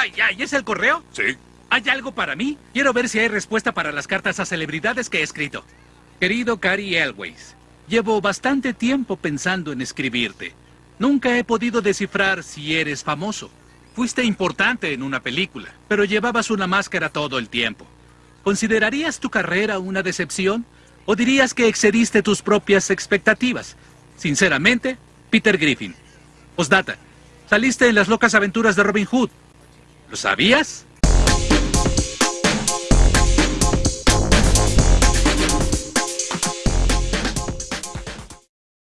Ay, ay, ¿es el correo? Sí. ¿Hay algo para mí? Quiero ver si hay respuesta para las cartas a celebridades que he escrito. Querido Cary Elways, llevo bastante tiempo pensando en escribirte. Nunca he podido descifrar si eres famoso. Fuiste importante en una película, pero llevabas una máscara todo el tiempo. ¿Considerarías tu carrera una decepción? ¿O dirías que excediste tus propias expectativas? Sinceramente, Peter Griffin. Postdata. Saliste en las locas aventuras de Robin Hood. ¿Lo sabías?